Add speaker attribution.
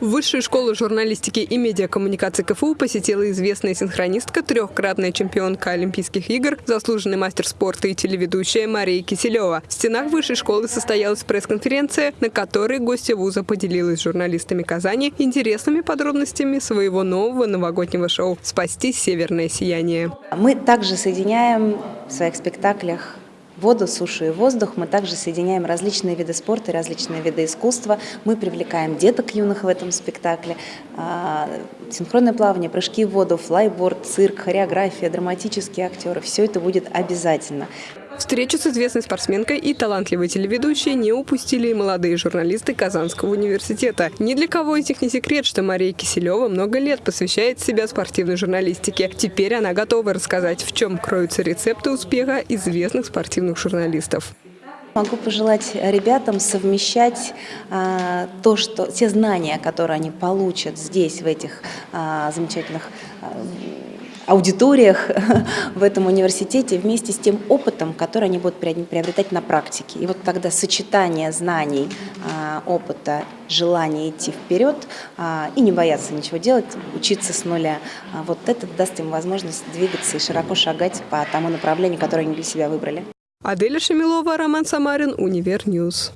Speaker 1: Высшую школу журналистики и медиакоммуникации КФУ посетила известная синхронистка, трехкратная чемпионка Олимпийских игр, заслуженный мастер спорта и телеведущая Мария Киселева. В стенах высшей школы состоялась пресс-конференция, на которой гостья вуза поделилась с журналистами Казани интересными подробностями своего нового новогоднего шоу «Спасти северное сияние».
Speaker 2: Мы также соединяем в своих спектаклях воду, сушу и воздух. Мы также соединяем различные виды спорта, различные виды искусства. Мы привлекаем деток юных в этом спектакле. А, синхронное плавание, прыжки в воду, флайборд, цирк, хореография, драматические актеры. Все это будет обязательно.
Speaker 1: Встречу с известной спортсменкой и талантливой телеведущей не упустили и молодые журналисты Казанского университета. Ни для кого из них не секрет, что Мария Киселева много лет посвящает себя спортивной журналистике. Теперь она готова рассказать, в чем кроются рецепты успеха известных спортивных журналистов.
Speaker 2: Могу пожелать ребятам совмещать а, то, что те знания, которые они получат здесь, в этих а, замечательных а, аудиториях в этом университете вместе с тем опытом, который они будут приобретать на практике. И вот тогда сочетание знаний, а, опыта, желания идти вперед а, и не бояться ничего делать, учиться с нуля, а, вот это даст им возможность двигаться и широко шагать по тому направлению, которое они для себя выбрали.
Speaker 1: Аделя Шамилова, Роман Самарин, Универньюз.